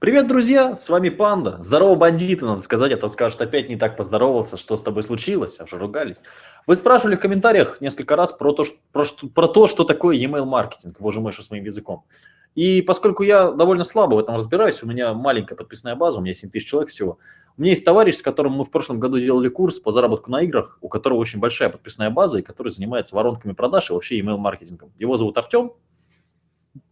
Привет, друзья! С вами Панда. Здорово, бандиты, надо сказать, а то скажут, опять не так поздоровался, что с тобой случилось, а ругались. Вы спрашивали в комментариях несколько раз про то, что, про, про то, что такое e-mail маркетинг, боже мой, что с моим языком. И поскольку я довольно слабо в этом разбираюсь, у меня маленькая подписная база, у меня 7 тысяч человек всего, у меня есть товарищ, с которым мы в прошлом году делали курс по заработку на играх, у которого очень большая подписная база, и который занимается воронками продаж и вообще email маркетингом. Его зовут Артем.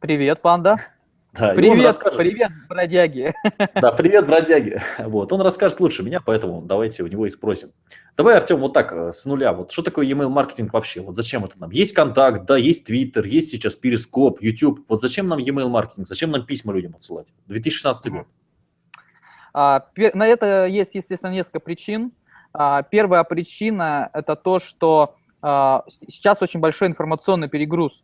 Привет, Панда. Да, привет, расскажет... привет, бродяги. Да, привет, бродяги. Вот, он расскажет лучше меня, поэтому давайте у него и спросим. Давай, Артем, вот так, э, с нуля. Вот что такое email маркетинг вообще? Вот зачем это нам? Есть контакт, да, есть Twitter, есть сейчас Перископ, YouTube. Вот зачем нам email маркетинг? Зачем нам письма людям отсылать? 2016 год. А, на это есть, естественно, несколько причин. А, первая причина – это то, что а, сейчас очень большой информационный перегруз.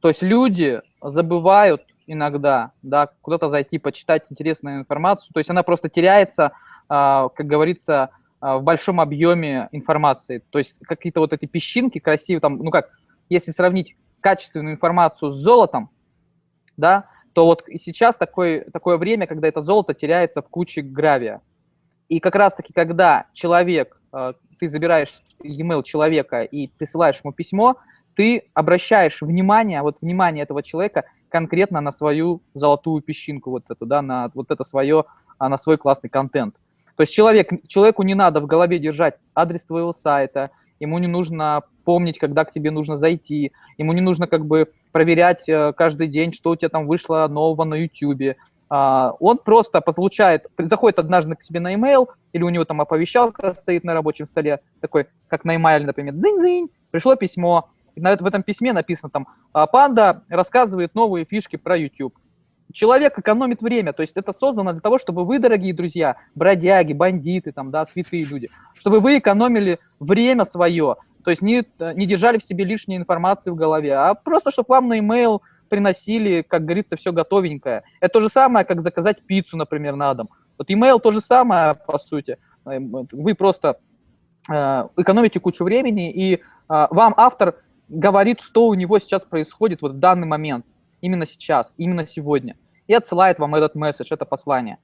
То есть люди забывают иногда, да, куда-то зайти, почитать интересную информацию. То есть она просто теряется, а, как говорится, а, в большом объеме информации. То есть какие-то вот эти песчинки красивые, там, ну как, если сравнить качественную информацию с золотом, да, то вот и сейчас такое, такое время, когда это золото теряется в куче гравия. И как раз-таки, когда человек, а, ты забираешь e-mail человека и присылаешь ему письмо, ты обращаешь внимание, вот внимание этого человека конкретно на свою золотую песчинку, вот эту, да, на вот это свое, а, на свой классный контент. То есть человек, человеку не надо в голове держать адрес твоего сайта, ему не нужно помнить, когда к тебе нужно зайти, ему не нужно как бы проверять э, каждый день, что у тебя там вышло нового на YouTube. А, он просто получает, заходит однажды к себе на email, или у него там оповещалка стоит на рабочем столе, такой, как на email, например, дзынь-дзынь, пришло письмо, в этом письме написано там, «А, панда рассказывает новые фишки про YouTube. Человек экономит время, то есть это создано для того, чтобы вы, дорогие друзья, бродяги, бандиты, там, да, святые люди, чтобы вы экономили время свое, то есть не, не держали в себе лишней информации в голове, а просто, чтобы вам на email приносили, как говорится, все готовенькое. Это то же самое, как заказать пиццу, например, на дом. Вот email то же самое, по сути. Вы просто э, экономите кучу времени, и э, вам автор говорит, что у него сейчас происходит вот в данный момент, именно сейчас, именно сегодня, и отсылает вам этот месседж, это послание.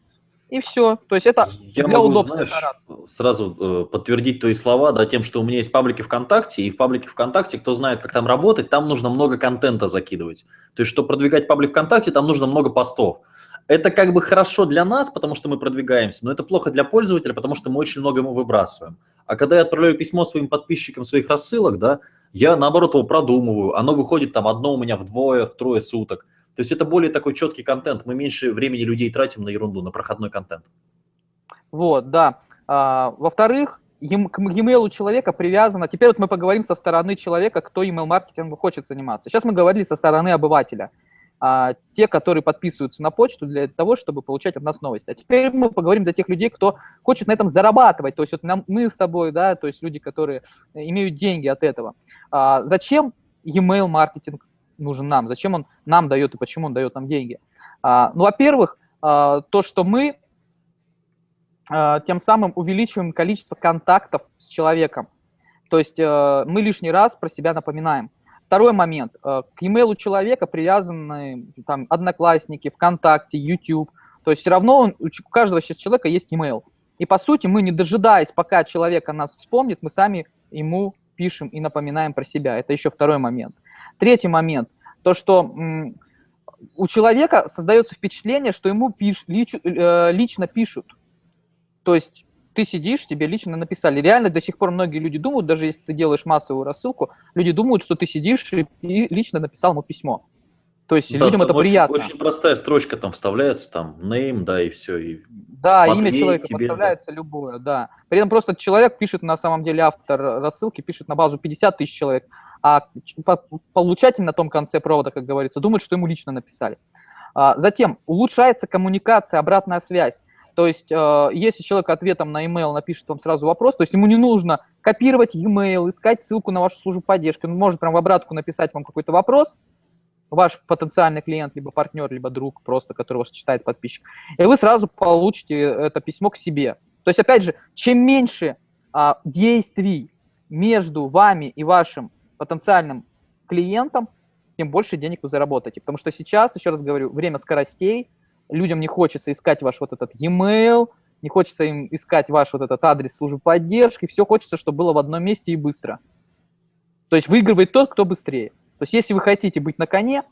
И все. То есть это Я для могу, удобства. Знаешь, сразу э, подтвердить твои слова, да, тем, что у меня есть паблики ВКонтакте, и в паблике ВКонтакте, кто знает, как там работать, там нужно много контента закидывать. То есть, чтобы продвигать паблик ВКонтакте, там нужно много постов. Это как бы хорошо для нас, потому что мы продвигаемся, но это плохо для пользователя, потому что мы очень много ему выбрасываем. А когда я отправляю письмо своим подписчикам своих рассылок, да, я, наоборот, его продумываю. Оно выходит там одно у меня вдвое, втрое суток. То есть это более такой четкий контент. Мы меньше времени людей тратим на ерунду, на проходной контент. Вот, да. А, Во-вторых, к e-mail человека привязано... Теперь вот мы поговорим со стороны человека, кто email-маркетингом хочет заниматься. Сейчас мы говорили со стороны обывателя а, те, которые подписываются на почту для того, чтобы получать от нас новости. А теперь мы поговорим для тех людей, кто хочет на этом зарабатывать. То есть вот нам, мы с тобой, да, то есть люди, которые имеют деньги от этого. А, зачем e-mail маркетинг нужен нам? Зачем он нам дает и почему он дает нам деньги? А, ну, во-первых, а, то, что мы а, тем самым увеличиваем количество контактов с человеком. То есть а, мы лишний раз про себя напоминаем. Второй момент. Э, к e-mail человека привязаны там, Одноклассники, ВКонтакте, YouTube. То есть все равно он, у каждого сейчас человека есть e-mail. И по сути мы, не дожидаясь, пока человек о нас вспомнит, мы сами ему пишем и напоминаем про себя. Это еще второй момент. Третий момент. То, что у человека создается впечатление, что ему пиш, лич, э, лично пишут. То есть ты сидишь, тебе лично написали. Реально до сих пор многие люди думают, даже если ты делаешь массовую рассылку, люди думают, что ты сидишь и лично написал ему письмо. То есть да, людям это очень, приятно. Очень простая строчка там вставляется, там name, да, и все. И да, имя человека тебе, подставляется да. любое, да. При этом просто человек пишет, на самом деле автор рассылки пишет на базу 50 тысяч человек, а получатель на том конце провода, как говорится, думает, что ему лично написали. А, затем улучшается коммуникация, обратная связь. То есть, э, если человек ответом на email напишет вам сразу вопрос, то есть ему не нужно копировать email, искать ссылку на вашу службу поддержки, он может прям в обратку написать вам какой-то вопрос, ваш потенциальный клиент, либо партнер, либо друг просто, который вас читает подписчик, и вы сразу получите это письмо к себе. То есть, опять же, чем меньше а, действий между вами и вашим потенциальным клиентом, тем больше денег вы заработаете. Потому что сейчас, еще раз говорю, время скоростей, людям не хочется искать ваш вот этот e-mail, не хочется им искать ваш вот этот адрес службы поддержки, все хочется, чтобы было в одном месте и быстро. То есть выигрывает тот, кто быстрее. То есть если вы хотите быть на коне,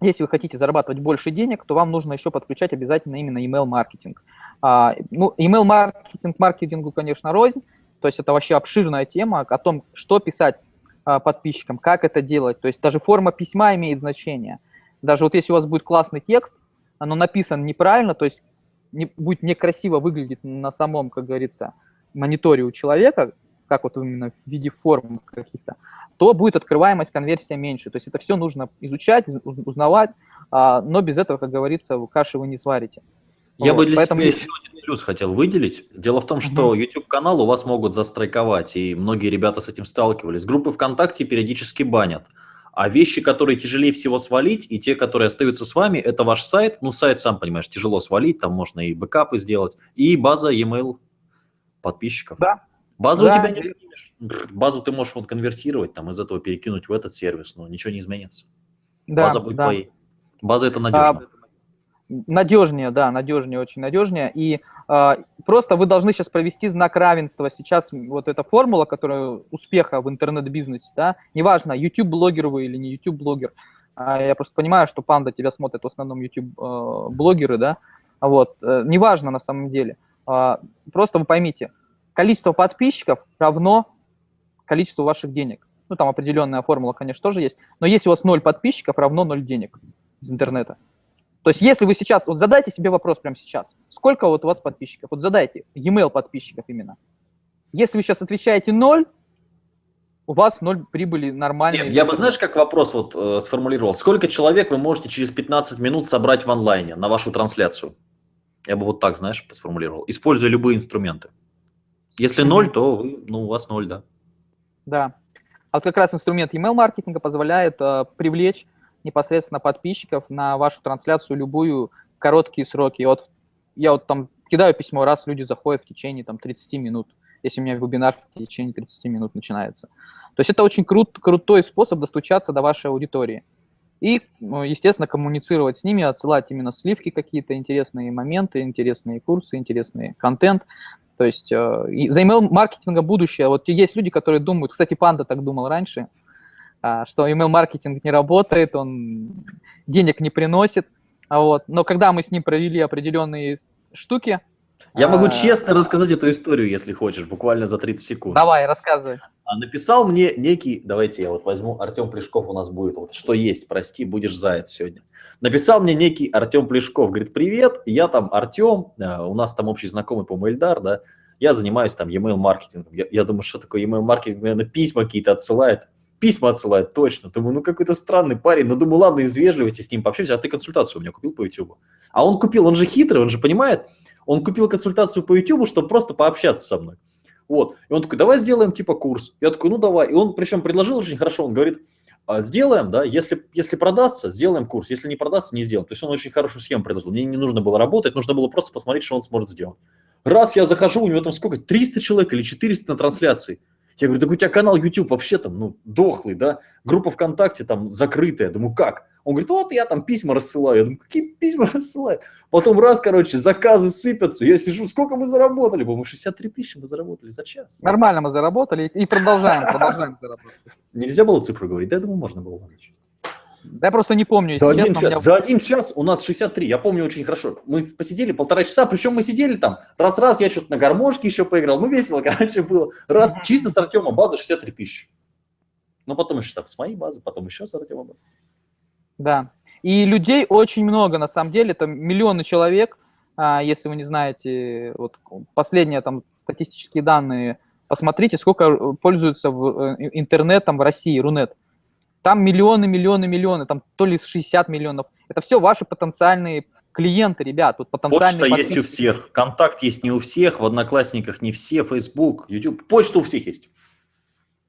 если вы хотите зарабатывать больше денег, то вам нужно еще подключать обязательно именно email-маркетинг. А, ну, email-маркетинг маркетингу, конечно, рознь, то есть это вообще обширная тема о том, что писать а, подписчикам, как это делать. То есть даже форма письма имеет значение. Даже вот если у вас будет классный текст, оно написано неправильно, то есть не, будет некрасиво выглядеть на самом, как говорится, мониторе у человека, как вот именно в виде форм каких-то, то будет открываемость, конверсия меньше. То есть это все нужно изучать, узнавать, а, но без этого, как говорится, каши вы не сварите. Я вот, бы для поэтому... себя еще один плюс хотел выделить. Дело в том, что угу. YouTube-канал у вас могут застрайковать, и многие ребята с этим сталкивались. Группы ВКонтакте периодически банят. А вещи, которые тяжелее всего свалить, и те, которые остаются с вами, это ваш сайт. Ну, сайт, сам понимаешь, тяжело свалить, там можно и бэкапы сделать, и база e-mail подписчиков. Да. Базу да. у тебя не перекинешь. Базу ты можешь вот конвертировать, там из этого перекинуть в этот сервис, но ничего не изменится. Да, База будет да. твоей. База это надежно. А, надежнее, да, надежнее, очень надежнее. И просто вы должны сейчас провести знак равенства. Сейчас вот эта формула, которая успеха в интернет-бизнесе, да, неважно, YouTube-блогер вы или не YouTube-блогер, а я просто понимаю, что панда тебя смотрят в основном YouTube-блогеры, э, да, вот, э, неважно на самом деле. Э, просто вы поймите, количество подписчиков равно количеству ваших денег. Ну, там определенная формула, конечно, тоже есть. Но если у вас 0 подписчиков, равно 0 денег из интернета. То есть если вы сейчас, вот задайте себе вопрос прямо сейчас, сколько вот у вас подписчиков? Вот задайте, e-mail подписчиков именно. Если вы сейчас отвечаете 0, у вас ноль прибыли нормально. я бы, знаешь, как вопрос вот э, сформулировал. Сколько человек вы можете через 15 минут собрать в онлайне на вашу трансляцию? Я бы вот так, знаешь, сформулировал. Используя любые инструменты. Если ноль, то вы, ну, у вас ноль, да. Да. А вот как раз инструмент email маркетинга позволяет э, привлечь непосредственно подписчиков на вашу трансляцию любую короткие сроки. Вот я вот там кидаю письмо, раз люди заходят в течение там 30 минут, если у меня вебинар в течение 30 минут начинается. То есть это очень крут, крутой способ достучаться до вашей аудитории. И, ну, естественно, коммуницировать с ними, отсылать именно сливки какие-то, интересные моменты, интересные курсы, интересный контент. То есть э, за email-маркетинга будущее. Вот есть люди, которые думают, кстати, Панда так думал раньше, что email-маркетинг не работает, он денег не приносит. А вот. Но когда мы с ним провели определенные штуки... Я могу а... честно рассказать эту историю, если хочешь, буквально за 30 секунд. Давай, рассказывай. А, написал мне некий, давайте я вот возьму, Артем Плешков у нас будет, вот что есть, прости, будешь заяц сегодня. Написал мне некий Артем Плешков, говорит, привет, я там Артем, у нас там общий знакомый по Мельдар, да, я занимаюсь там e-mail маркетингом. Я, я думаю, что такое e-mail маркетинг, наверное, письма какие-то отсылает письма отсылает, точно. Думаю, ну какой-то странный парень. Ну, думаю, ладно, из вежливости с ним пообщаюсь, а ты консультацию у меня купил по YouTube. А он купил, он же хитрый, он же понимает, он купил консультацию по YouTube, чтобы просто пообщаться со мной. Вот. И он такой, давай сделаем типа курс. Я такой, ну давай. И он причем предложил очень хорошо, он говорит, «А, сделаем, да, если, если продастся, сделаем курс, если не продастся, не сделаем. То есть он очень хорошую схему предложил. Мне не нужно было работать, нужно было просто посмотреть, что он сможет сделать. Раз я захожу, у него там сколько, 300 человек или 400 на трансляции. Я говорю, так у тебя канал YouTube вообще там, ну, дохлый, да, группа ВКонтакте там закрытая. Думаю, как? Он говорит, вот я там письма рассылаю. Я думаю, какие письма рассылают? Потом раз, короче, заказы сыпятся. Я сижу, сколько мы заработали? По-моему, 63 тысячи мы заработали за час. Нормально мы заработали и продолжаем, продолжаем заработать. Нельзя было цифру говорить? Да, я думаю, можно было. Да я просто не помню. За один, час, меня... за один час у нас 63, я помню очень хорошо. Мы посидели полтора часа, причем мы сидели там, раз-раз, я что-то на гармошке еще поиграл, ну весело, короче, было. Раз, чисто с Артема база 63 тысячи. Ну потом еще так с моей базы, потом еще с Артема базы. Да, и людей очень много, на самом деле, это миллионы человек, а, если вы не знаете, вот последние там статистические данные, посмотрите, сколько пользуются э, интернетом в России, Рунет. Там миллионы, миллионы, миллионы, там то ли 60 миллионов. Это все ваши потенциальные клиенты, ребят. Вот потенциальные Почта есть у всех, контакт есть не у всех, в Одноклассниках не все, Facebook, YouTube. Почта у всех есть.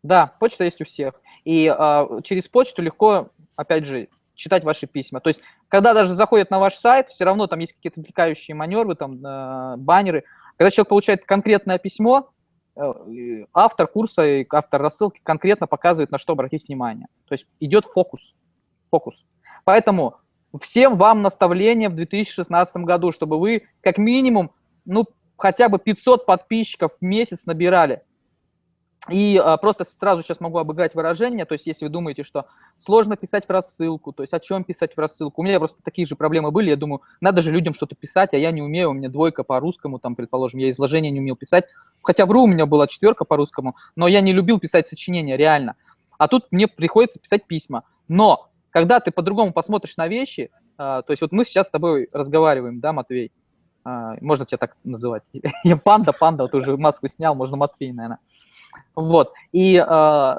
Да, почта есть у всех. И э, через почту легко, опять же, читать ваши письма. То есть, когда даже заходят на ваш сайт, все равно там есть какие-то отвлекающие маневры, там, э, баннеры. Когда человек получает конкретное письмо, автор курса и автор рассылки конкретно показывает, на что обратить внимание. То есть идет фокус. Фокус. Поэтому всем вам наставление в 2016 году, чтобы вы как минимум, ну, хотя бы 500 подписчиков в месяц набирали. И а, просто сразу сейчас могу обыграть выражение, то есть если вы думаете, что сложно писать в рассылку, то есть о чем писать в рассылку. У меня просто такие же проблемы были, я думаю, надо же людям что-то писать, а я не умею, у меня двойка по русскому, там, предположим, я изложение не умел писать, хотя вру, у меня была четверка по русскому, но я не любил писать сочинения, реально. А тут мне приходится писать письма. Но когда ты по-другому посмотришь на вещи, а, то есть вот мы сейчас с тобой разговариваем, да, Матвей, а, можно тебя так называть, я панда, панда, вот уже маску снял, можно Матвей, наверное. Вот. И э,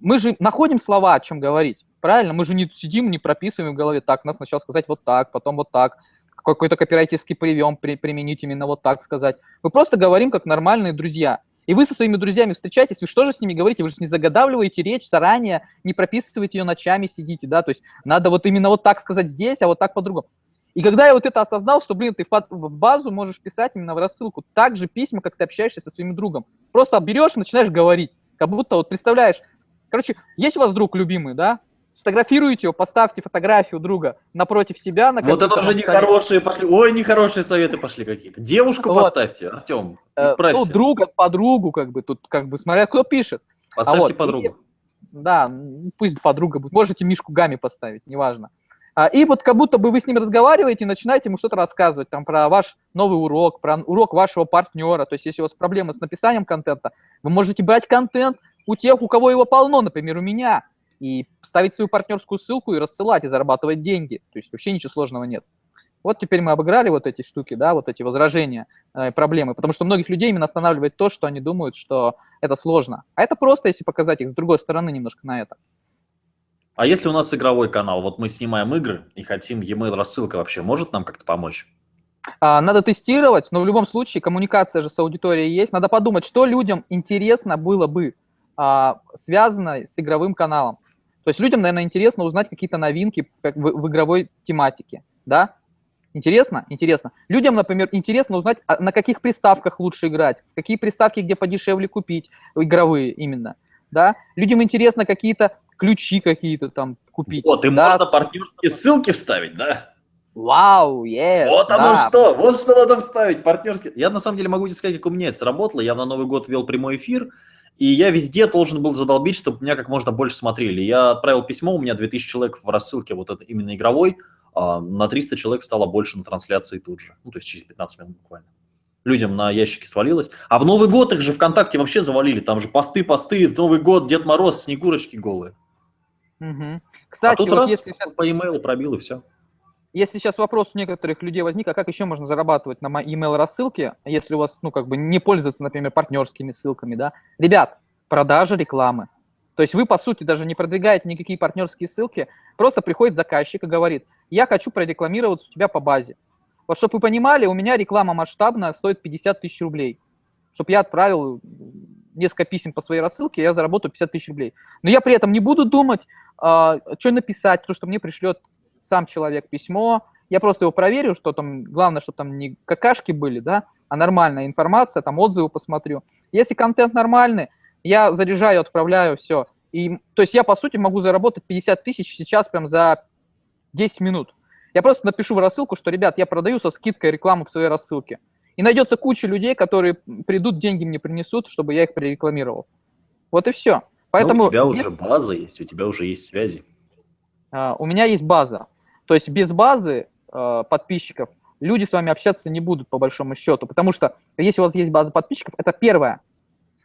мы же находим слова, о чем говорить. Правильно? Мы же не сидим, не прописываем в голове, так, надо сначала сказать вот так, потом вот так, какой-то копирайтерский прием при, применить именно вот так сказать. Мы просто говорим как нормальные друзья. И вы со своими друзьями встречаетесь, вы что же с ними говорите? Вы же не загадавливаете речь заранее, не прописываете ее ночами, сидите, да? То есть надо вот именно вот так сказать здесь, а вот так по-другому. И когда я вот это осознал, что, блин, ты в базу можешь писать именно в рассылку так же письма, как ты общаешься со своим другом. Просто берешь и начинаешь говорить, как будто вот представляешь. Короче, есть у вас друг любимый, да? Сфотографируйте его, поставьте фотографию друга напротив себя. На вот это уже нехорошие пошли. Ой, нехорошие советы пошли какие-то. Девушку вот. поставьте, Артем, э, исправься. Ну, друга, подругу, как бы, тут, как бы, смотря кто пишет. Поставьте а вот, подругу. И, да, пусть подруга будет. Можете Мишку Гами поставить, неважно. А, и вот как будто бы вы с ним разговариваете начинаете ему что-то рассказывать там про ваш новый урок, про урок вашего партнера. То есть если у вас проблемы с написанием контента, вы можете брать контент у тех, у кого его полно, например, у меня, и ставить свою партнерскую ссылку и рассылать, и зарабатывать деньги. То есть вообще ничего сложного нет. Вот теперь мы обыграли вот эти штуки, да, вот эти возражения, э, проблемы, потому что многих людей именно останавливает то, что они думают, что это сложно. А это просто, если показать их с другой стороны немножко на это. А если у нас игровой канал, вот мы снимаем игры и хотим e-mail рассылка вообще, может нам как-то помочь? А, надо тестировать, но в любом случае коммуникация же с аудиторией есть. Надо подумать, что людям интересно было бы а, связано с игровым каналом. То есть людям, наверное, интересно узнать какие-то новинки в, в игровой тематике, да? Интересно? Интересно. Людям, например, интересно узнать, а на каких приставках лучше играть, с какие приставки где подешевле купить, игровые именно, да? Людям интересно какие-то ключи какие-то там купить. Вот, и да? можно партнерские ссылки вставить, да? Вау, yes, Вот оно да. что, вот что надо вставить, партнерские. Я на самом деле могу тебе сказать, как у меня это сработало. Я на Новый год вел прямой эфир, и я везде должен был задолбить, чтобы меня как можно больше смотрели. Я отправил письмо, у меня 2000 человек в рассылке, вот это именно игровой, а на 300 человек стало больше на трансляции тут же. Ну, то есть через 15 минут буквально. Людям на ящики свалилось. А в Новый год их же ВКонтакте вообще завалили. Там же посты, посты, Новый год, Дед Мороз, Снегурочки голые. Угу. Кстати, а тут вот раз если сейчас... по e-mail пробил и все. Если сейчас вопрос у некоторых людей возник, а как еще можно зарабатывать на email рассылке, если у вас, ну, как бы не пользоваться, например, партнерскими ссылками, да? Ребят, продажа рекламы. То есть вы, по сути, даже не продвигаете никакие партнерские ссылки, просто приходит заказчик и говорит, я хочу прорекламироваться у тебя по базе. Вот чтобы вы понимали, у меня реклама масштабная стоит 50 тысяч рублей. Чтобы я отправил несколько писем по своей рассылке, я заработаю 50 тысяч рублей. Но я при этом не буду думать, а, что написать, то, что мне пришлет сам человек письмо, я просто его проверю, что там, главное, чтобы там не какашки были, да, а нормальная информация, там отзывы посмотрю. Если контент нормальный, я заряжаю, отправляю, все. И, то есть я, по сути, могу заработать 50 тысяч сейчас прям за 10 минут. Я просто напишу в рассылку, что, ребят, я продаю со скидкой рекламу в своей рассылке. И найдется куча людей, которые придут, деньги мне принесут, чтобы я их прорекламировал. Вот и все. Поэтому, Но у тебя если... уже база есть, у тебя уже есть связи. Uh, у меня есть база. То есть без базы uh, подписчиков люди с вами общаться не будут, по большому счету. Потому что если у вас есть база подписчиков, это первое.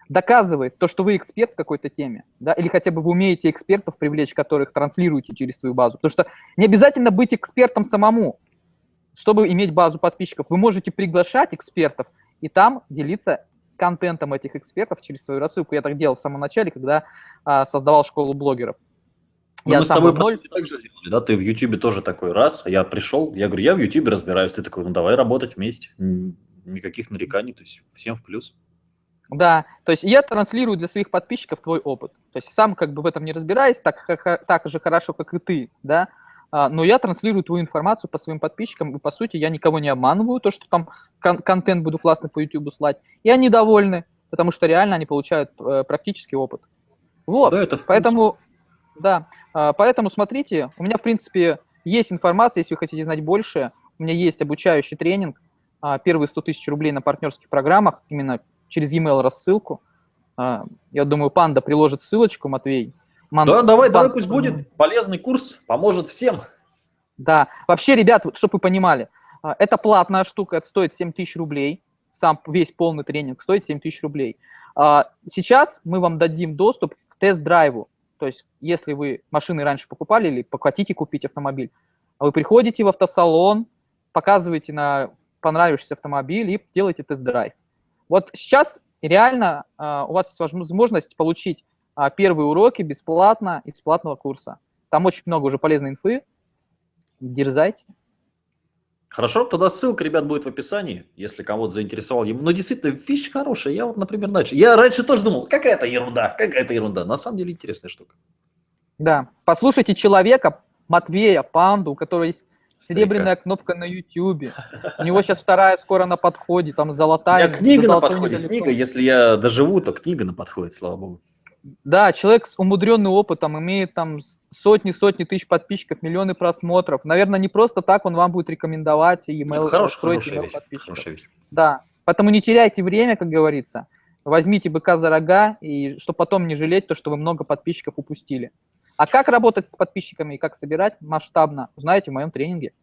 Доказывает то, что вы эксперт в какой-то теме, да, или хотя бы вы умеете экспертов привлечь, которых транслируете через свою базу. Потому что не обязательно быть экспертом самому, чтобы иметь базу подписчиков. Вы можете приглашать экспертов и там делиться контентом этих экспертов через свою рассылку. Я так делал в самом начале, когда а, создавал школу блогеров. Ну, я мы с тобой ноль... так же сделали, да? Ты в Ютубе тоже такой раз, я пришел, я говорю, я в Ютубе разбираюсь. Ты такой, ну давай работать вместе. Никаких нареканий, то есть всем в плюс. Да, то есть я транслирую для своих подписчиков твой опыт. То есть сам как бы в этом не разбираюсь, так, так же хорошо, как и ты, да, а, но я транслирую твою информацию по своим подписчикам, и, по сути, я никого не обманываю, то, что там кон контент буду классно по YouTube слать, и они довольны, потому что реально они получают э, практический опыт. Вот, да, это поэтому, да, э, поэтому смотрите, у меня, в принципе, есть информация, если вы хотите знать больше, у меня есть обучающий тренинг, а, первые 100 тысяч рублей на партнерских программах, именно через e-mail рассылку. А, я думаю, Панда приложит ссылочку, Матвей. Ман... Да, давай, Пан... давай, пусть будет полезный курс, поможет всем. Да, вообще, ребят, чтобы вы понимали, а, это платная штука, это стоит 7 тысяч рублей, сам весь полный тренинг стоит 7 тысяч рублей. Сейчас мы вам дадим доступ к тест-драйву, то есть если вы машины раньше покупали или хотите купить автомобиль, вы приходите в автосалон, показываете на понравившийся автомобиль и делаете тест-драйв. Вот сейчас реально uh, у вас есть возможность получить первые уроки бесплатно из платного курса. Там очень много уже полезной инфы. Дерзайте. Хорошо, тогда ссылка, ребят, будет в описании, если кого-то заинтересовал. Но действительно, вещь хорошая. Я вот, например, начал. Я раньше тоже думал, какая-то ерунда, какая-то ерунда. На самом деле интересная штука. Да, послушайте человека, Матвея, Панду, у которого есть серебряная кнопка на YouTube. У него сейчас вторая скоро на подходе, там золотая. У меня книга на подходе, книга, если я доживу, то книга на подходе, слава богу. Да, человек с умудренным опытом, имеет там сотни-сотни тысяч подписчиков, миллионы просмотров. Наверное, не просто так он вам будет рекомендовать и email Хорош, строить email подписчиков. Да, поэтому не теряйте время, как говорится. Возьмите быка за рога, и чтобы потом не жалеть то, что вы много подписчиков упустили. А как работать с подписчиками и как собирать масштабно, узнаете в моем тренинге.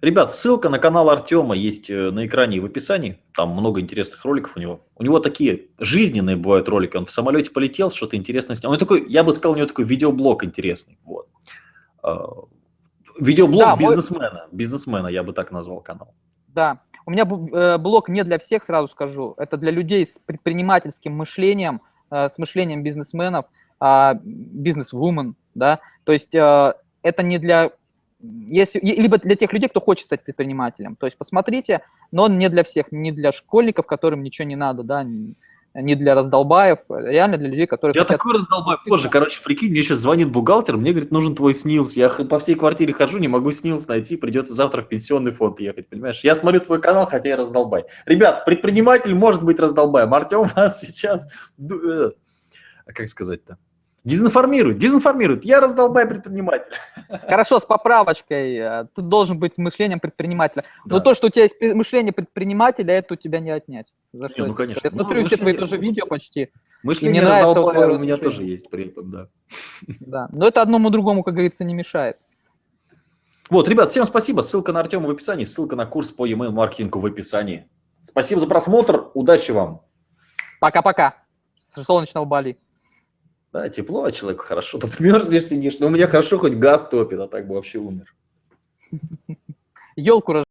Ребят, ссылка на канал Артема есть э, на экране и в описании. Там много интересных роликов у него. У него такие жизненные бывают ролики. Он в самолете полетел, что-то интересное снял. Он такой, я бы сказал, у него такой видеоблог интересный. Вот. А, видеоблог да, бизнесмена. Мой... Бизнесмена, я бы так назвал канал. Да. У меня э, блог не для всех, сразу скажу. Это для людей с предпринимательским мышлением, э, с мышлением бизнесменов, а, бизнес-вумен, да. То есть это не для если, либо для тех людей, кто хочет стать предпринимателем. То есть посмотрите, но он не для всех, не для школьников, которым ничего не надо, да, не для раздолбаев, реально для людей, которые Я хотят... такой раздолбай позже, короче, прикинь, мне сейчас звонит бухгалтер, мне говорит, нужен твой СНИЛС, я по всей квартире хожу, не могу СНИЛС найти, придется завтра в пенсионный фонд ехать, понимаешь? Я смотрю твой канал, хотя я раздолбай. Ребят, предприниматель может быть раздолбаем, Артем вас сейчас, э, как сказать-то, Дезинформирует, дезинформирует. Я раздолбай предприниматель. Хорошо, с поправочкой. Э, Тут должен быть мышлением предпринимателя. Да. Но то, что у тебя есть мышление предпринимателя, это у тебя не отнять. За что? Не, ну, конечно. Я смотрю ну, все твои тоже видео почти. Мышление раздолбая у меня тоже есть при этом, да. Да, но это одному другому, как говорится, не мешает. Вот, ребят, всем спасибо. Ссылка на Артема в описании, ссылка на курс по e-mail маркетингу в описании. Спасибо за просмотр, удачи вам. Пока-пока. С солнечного Бали. Да, тепло, а человеку хорошо. Тут мерзнешь, сидишь. Но у меня хорошо, хоть газ топит, а так бы вообще умер. Елку